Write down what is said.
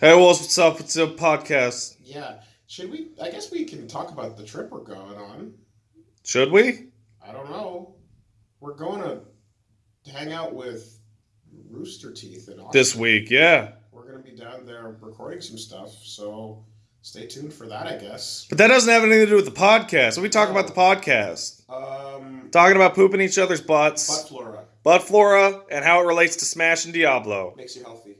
Hey, what's up? It's a podcast. Yeah. Should we? I guess we can talk about the trip we're going on. Should we? I don't know. We're going to hang out with Rooster Teeth in Austin. This week, yeah. We're going to be down there recording some stuff, so stay tuned for that, I guess. But that doesn't have anything to do with the podcast. What we talk about the podcast? Um, Talking about pooping each other's butts, butt flora butt flora, and how it relates to Smash and Diablo. makes you healthy.